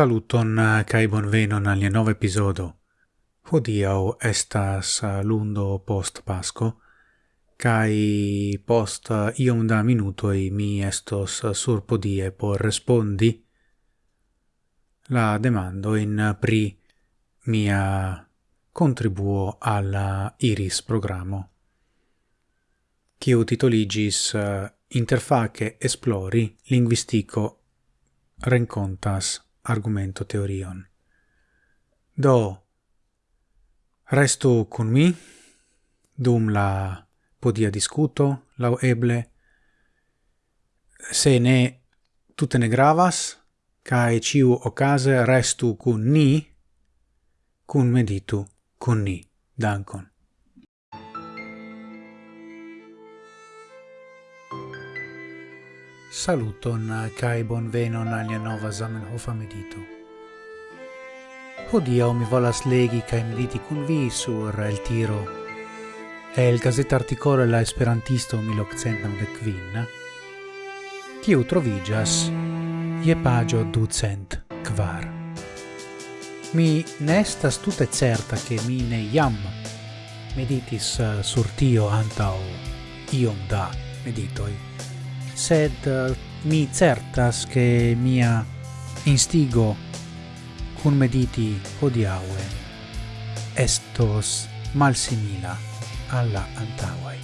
Saluton eh, kai bonvenon al nova episodo. Hodiau estas eh, lundo post Pasco, kai post eh, iom da minutoi mi estos sur podie por respondi la demando in pri mia contribuo alla Iris programo. Kiu titoligis interface esplori linguistico rencontas argumento teorion. Do, restu cun mi, dum la podia discuto, lau eble, se ne tutte ne gravas, cae ciu ocase restu cun ni, cun meditu cun ni. Dankon. Saluton kai bonvenon al nia nova Zamenhofa medito. Hodia mi volas legi kai mediti kun vi sur El Tiro. El gazeta articolo la Esperantisto 1995, kiu troviĝas je pagio ducent kvar. Mi nesta stute certa ke mi ne jam meditis sur tio antau iom da meditoi sed uh, mi certas che mia instigo cun mediti hodiaue estos malsimila alla antauai.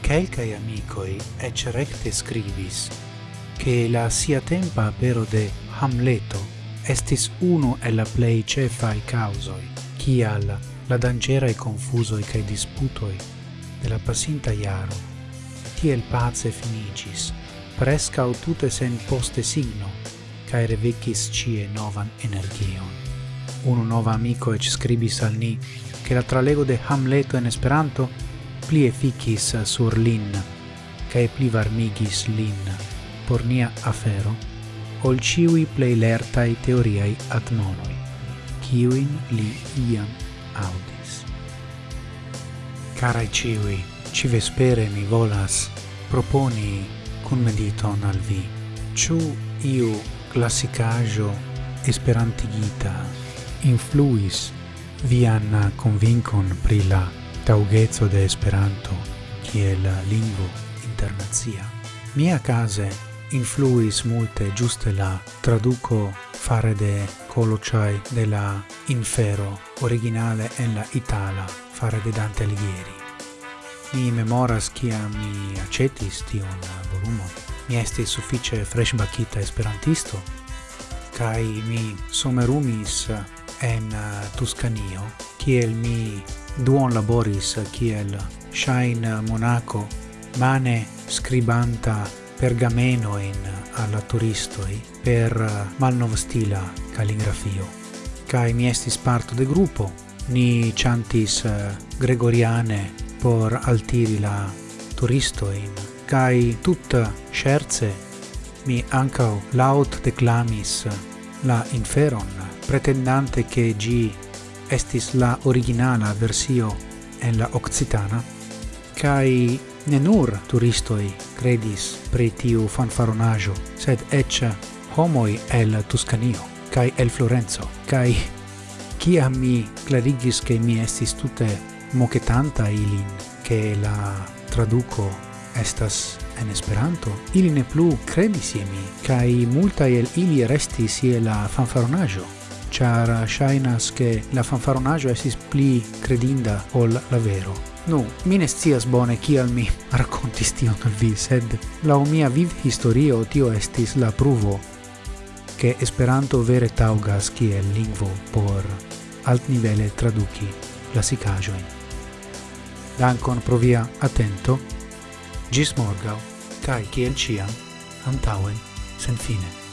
Quelcae amicoi ec recte scribis che la sia tempa apero de Hamleto estis uno e la plei cefai causoi, cial la dangerae confusoi cae disputoi de la pasinta iaro. Tiel pace finicis, o tute sen poste signo, cae revicis cie novan energion. Uno nova amico ec scribis al ni che la tralego de Hamleto en Esperanto pli efficis sur lin, cae pli varmigis lin por nia afero, ol ciui plei lertai teoriai atmonoi, ciuin li iam audi. Carai ciui, ci vespere mi volas proponi cun mediton al vi. Ciu iu classicajo esperantigita influis vian convincon pri la taugezzo de Esperanto kiel lingvo internazia. Mia case influis multe giuste la traduco fare de colociai de la infero originale en la itala fare de Dante Alighieri. Mi memoras kiam mi acetis tion volumon. Mi estis fresh freŝbakita esperantisto cai mi somerumis en Tuscanio, kiel mi duon laboris kiel shine monaco mane scribanta pergameno in alla turistoi per malnovstila calligrafio. Kai mi estis parto de gruppo ni chantis eh, gregoriane por altiri la turisto in kai tutta scherze mi ancau laut declamis la inferon, pretendante che gi estis la originala versio en la occitana, kai ne nur turistoi credis pri tiu fanfaronaggio, sed ec homoi el Tuscanio, kai el Florenzo, kai kia mi clarigis che mi estis tutte moquetanta ilin, che la traduco estas en Esperanto, ili ne plu credis je mi, kai multa el ili restis je la fanfaronajo, char shainas che la fanfaronajo estis pli credinda ol la vero. Nu, mi ne scias bone kial mi rakontis tion al vi, sed laŭ mia viv historio tio estis la pruvo che Esperanto vere taugas kiel lingvo por alt nivele traduki glasikaĵojn. Dankon provia attento, atento, ĝis kai kaj kiel ĉiam antaŭen senfine.